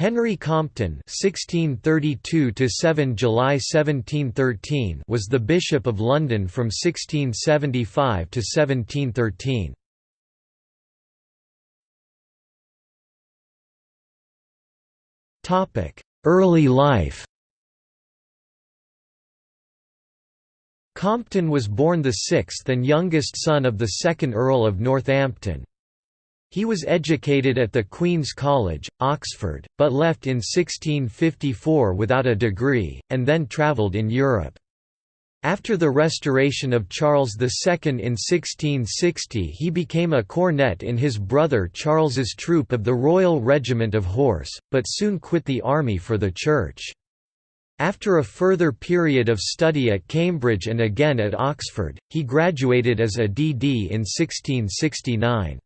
Henry Compton (1632–7 July 1713) was the Bishop of London from 1675 to 1713. Topic: Early life. Compton was born the sixth and youngest son of the second Earl of Northampton. He was educated at the Queen's College, Oxford, but left in 1654 without a degree, and then travelled in Europe. After the restoration of Charles II in 1660 he became a cornet in his brother Charles's troop of the Royal Regiment of Horse, but soon quit the army for the Church. After a further period of study at Cambridge and again at Oxford, he graduated as a D.D. in 1669.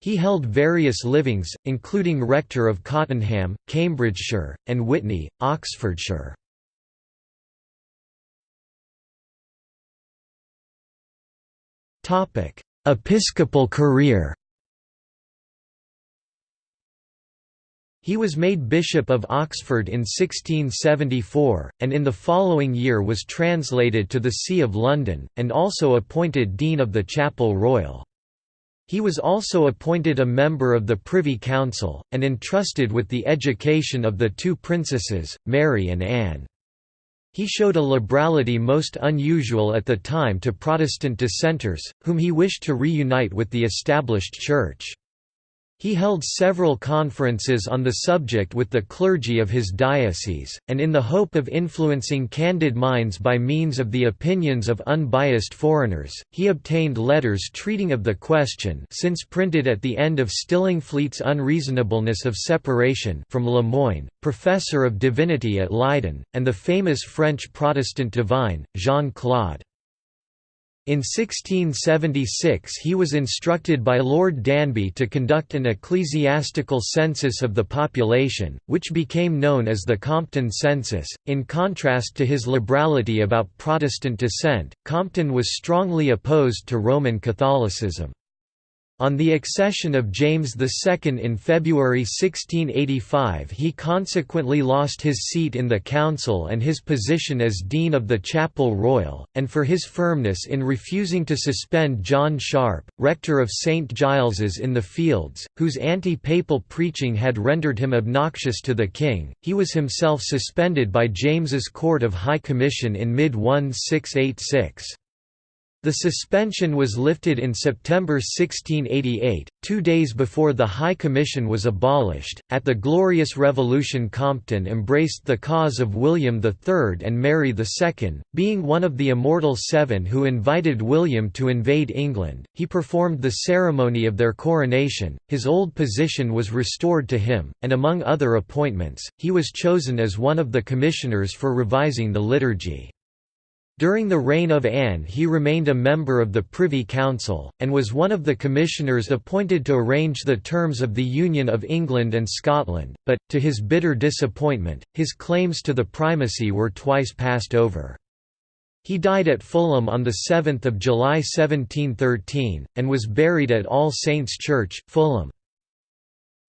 He held various livings, including rector of Cottenham, Cambridgeshire, and Witney, Oxfordshire. Episcopal career He was made Bishop of Oxford in 1674, and in the following year was translated to the See of London, and also appointed Dean of the Chapel Royal. He was also appointed a member of the Privy Council, and entrusted with the education of the two princesses, Mary and Anne. He showed a liberality most unusual at the time to Protestant dissenters, whom he wished to reunite with the established Church. He held several conferences on the subject with the clergy of his diocese, and in the hope of influencing candid minds by means of the opinions of unbiased foreigners, he obtained letters treating of the question since printed at the end of Stillingfleet's Unreasonableness of Separation from Le Moyne, professor of divinity at Leiden, and the famous French Protestant divine, Jean-Claude. In 1676 he was instructed by Lord Danby to conduct an ecclesiastical census of the population, which became known as the Compton Census. In contrast to his liberality about Protestant dissent, Compton was strongly opposed to Roman Catholicism. On the accession of James II in February 1685 he consequently lost his seat in the council and his position as Dean of the Chapel Royal, and for his firmness in refusing to suspend John Sharp, rector of St Giles's in the Fields, whose anti-papal preaching had rendered him obnoxious to the king, he was himself suspended by James's Court of High Commission in mid-1686. The suspension was lifted in September 1688, two days before the High Commission was abolished. At the Glorious Revolution, Compton embraced the cause of William III and Mary II, being one of the Immortal Seven who invited William to invade England. He performed the ceremony of their coronation, his old position was restored to him, and among other appointments, he was chosen as one of the commissioners for revising the liturgy. During the reign of Anne he remained a member of the Privy Council, and was one of the commissioners appointed to arrange the terms of the Union of England and Scotland, but, to his bitter disappointment, his claims to the primacy were twice passed over. He died at Fulham on 7 July 1713, and was buried at All Saints' Church, Fulham.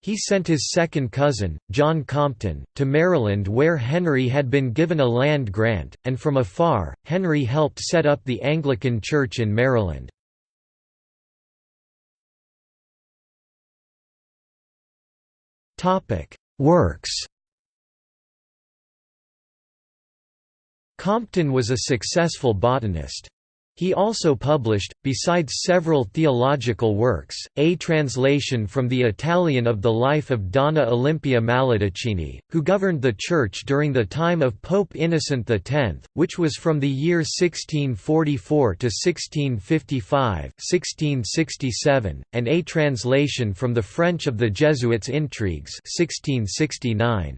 He sent his second cousin, John Compton, to Maryland where Henry had been given a land grant, and from afar, Henry helped set up the Anglican Church in Maryland. Works Compton was a successful botanist. He also published, besides several theological works, a translation from the Italian of the life of Donna Olimpia Maidalchini, who governed the Church during the time of Pope Innocent X, which was from the year 1644 to 1655 1667, and a translation from the French of the Jesuits' Intrigues 1669.